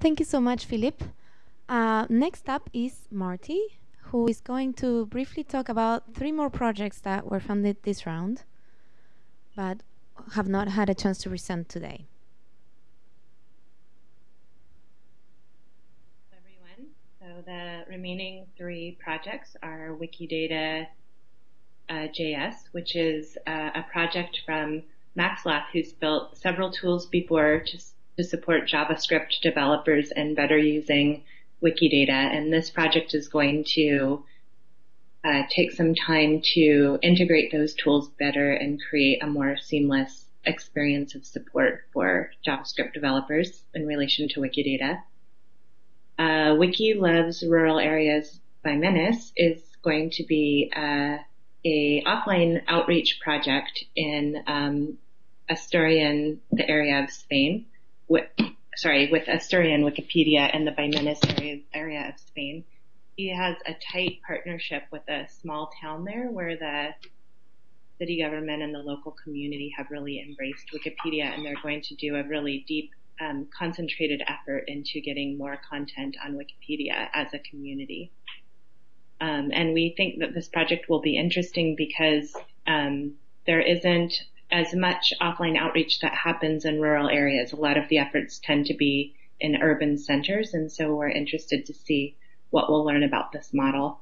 Thank you so much, Philip. Uh, next up is Marty, who is going to briefly talk about three more projects that were funded this round, but have not had a chance to present today. everyone. So the remaining three projects are Wikidata uh, JS, which is uh, a project from Max Lath, who's built several tools before to, to support JavaScript developers and better using Wikidata. And this project is going to uh, take some time to integrate those tools better and create a more seamless experience of support for JavaScript developers in relation to Wikidata. Uh, Wiki Loves Rural Areas by Menace is going to be uh, a offline outreach project in um, Asturian, the area of Spain. With, sorry, with Asturian Wikipedia and the Baimenes area, of Spain. He has a tight partnership with a small town there where the city government and the local community have really embraced Wikipedia and they're going to do a really deep um, concentrated effort into getting more content on Wikipedia as a community. Um, and we think that this project will be interesting because um, there isn't as much offline outreach that happens in rural areas. A lot of the efforts tend to be in urban centers, and so we're interested to see what we'll learn about this model.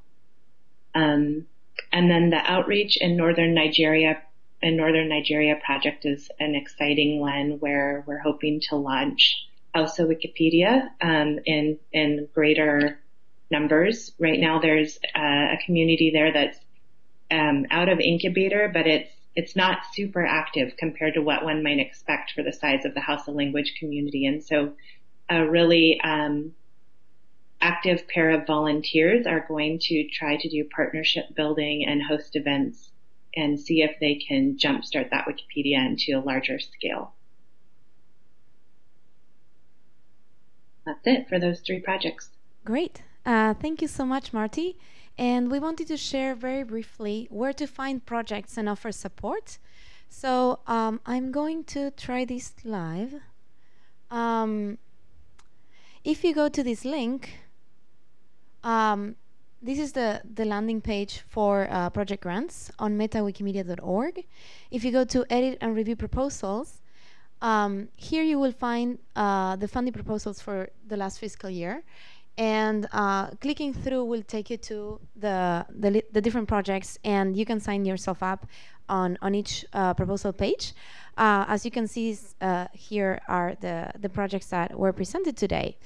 Um, and then the outreach in northern Nigeria in northern Nigeria project is an exciting one where we're hoping to launch Hausa Wikipedia um, in in greater numbers. Right now, there's uh, a community there that's um, out of incubator, but it's it's not super active compared to what one might expect for the size of the Hausa language community. And so, a really um, active pair of volunteers are going to try to do partnership building and host events and see if they can jumpstart that Wikipedia into a larger scale. That's it for those three projects. Great. Uh, thank you so much, Marty. And we wanted to share very briefly where to find projects and offer support. So um, I'm going to try this live. Um, if you go to this link, um, this is the, the landing page for uh, project grants on metawikimedia.org. If you go to edit and review proposals, um, here you will find uh, the funding proposals for the last fiscal year. And uh, clicking through will take you to the, the, the, different projects and you can sign yourself up on, on each uh, proposal page. Uh, as you can see uh, here are the, the projects that were presented today.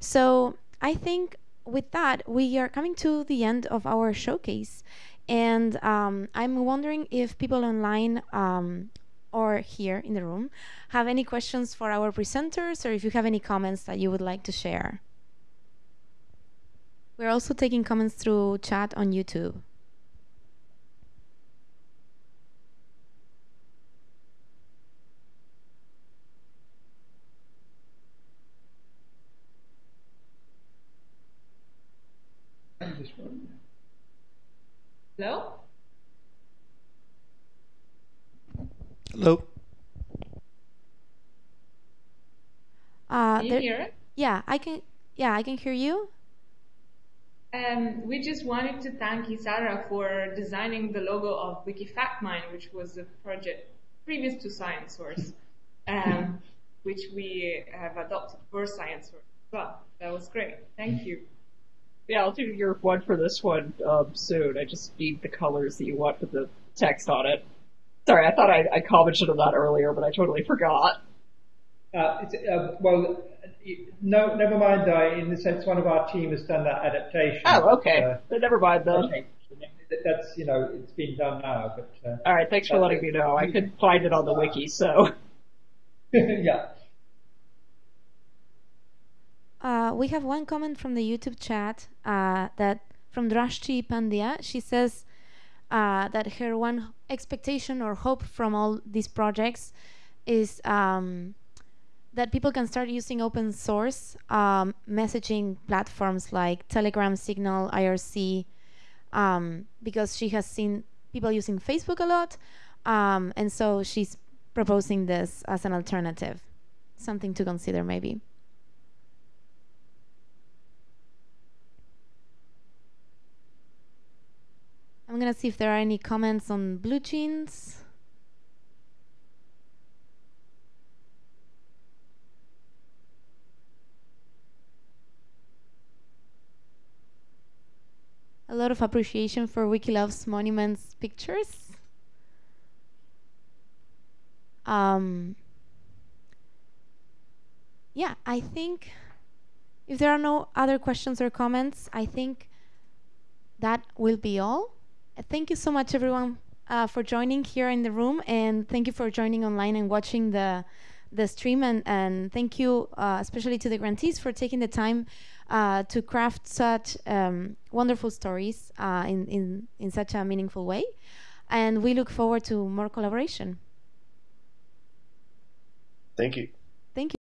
So I think with that, we are coming to the end of our showcase. And um, I'm wondering if people online um, or here in the room have any questions for our presenters or if you have any comments that you would like to share. We're also taking comments through chat on YouTube. Hello? Hello. Uh, Can you there, hear it? Yeah, I can. Yeah, I can hear you. Um, we just wanted to thank Isara for designing the logo of WikiFactMine, which was a project previous to ScienceSource, um, which we have adopted for ScienceSource as well. That was great. Thank you. Yeah, I'll do your one for this one um, soon. I just need the colors that you want for the text on it. Sorry, I thought I, I commented on that earlier, but I totally forgot. Uh, it's, uh, well, no, never mind. Uh, in the sense, one of our team has done that adaptation. Oh, okay. Uh, Then never mind then. okay. That's you know, it's been done now. But uh, All right, thanks for letting me know. I couldn't find it on the wiki, so. yeah. Uh, we have one comment from the YouTube chat uh, that from Drashti Pandya. She says uh, that her one expectation or hope from all these projects is um, that people can start using open source um, messaging platforms like Telegram, Signal, IRC, um, because she has seen people using Facebook a lot, um, and so she's proposing this as an alternative, something to consider maybe. I'm gonna see if there are any comments on BlueJeans. Lot of appreciation for Wiki Loves Monuments pictures. Um, yeah, I think if there are no other questions or comments, I think that will be all. Uh, Thank you so much, everyone, uh, for joining here in the room, and thank you for joining online and watching the the stream. And, and thank you, uh, especially to the grantees, for taking the time uh, to craft such um, wonderful stories uh, in, in in such a meaningful way. And we look forward to more collaboration. Thank you. Thank you.